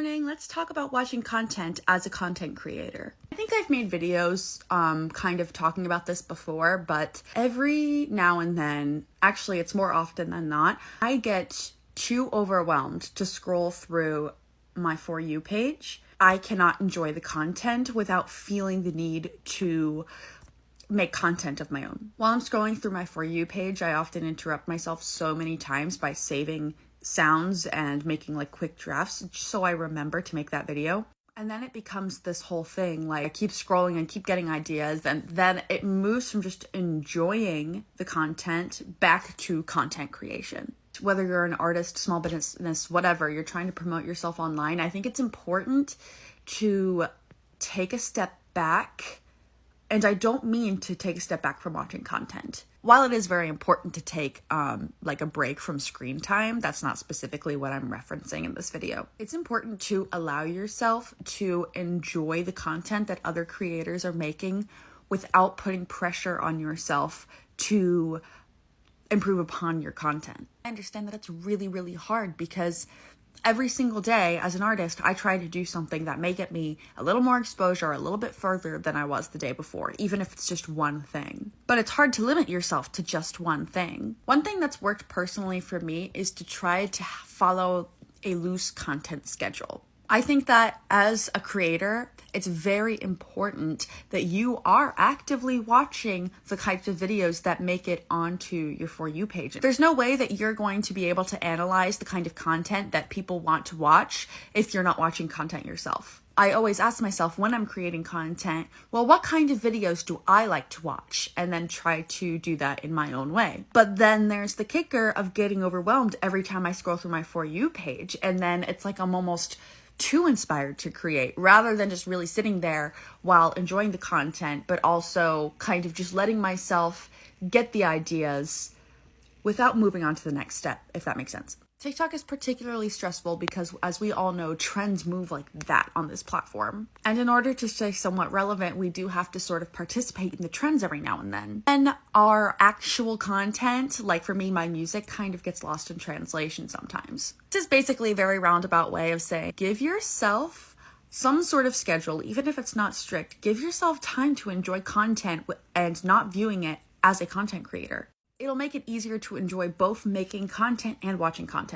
Morning, let's talk about watching content as a content creator. I think I've made videos um, kind of talking about this before, but every now and then, actually it's more often than not, I get too overwhelmed to scroll through my For You page. I cannot enjoy the content without feeling the need to make content of my own. While I'm scrolling through my For You page, I often interrupt myself so many times by saving sounds and making like quick drafts so I remember to make that video. And then it becomes this whole thing like I keep scrolling and keep getting ideas, and then it moves from just enjoying the content back to content creation. Whether you're an artist, small business, whatever, you're trying to promote yourself online, I think it's important to take a step back and I don't mean to take a step back from watching content. While it is very important to take um, like a break from screen time, that's not specifically what I'm referencing in this video. It's important to allow yourself to enjoy the content that other creators are making without putting pressure on yourself to improve upon your content. I understand that it's really, really hard because every single day as an artist, I try to do something that may get me a little more exposure, a little bit further than I was the day before, even if it's just one thing. But it's hard to limit yourself to just one thing. One thing that's worked personally for me is to try to follow a loose content schedule. I think that as a creator, it's very important that you are actively watching the types of videos that make it onto your For You page. There's no way that you're going to be able to analyze the kind of content that people want to watch if you're not watching content yourself. I always ask myself when I'm creating content, well, what kind of videos do I like to watch? And then try to do that in my own way. But then there's the kicker of getting overwhelmed every time I scroll through my For You page. And then it's like I'm almost too inspired to create rather than just really sitting there while enjoying the content, but also kind of just letting myself get the ideas without moving on to the next step, if that makes sense. TikTok is particularly stressful because, as we all know, trends move like that on this platform. And in order to stay somewhat relevant, we do have to sort of participate in the trends every now and then. And our actual content, like for me, my music, kind of gets lost in translation sometimes. This is basically a very roundabout way of saying give yourself some sort of schedule, even if it's not strict. Give yourself time to enjoy content and not viewing it as a content creator it'll make it easier to enjoy both making content and watching content.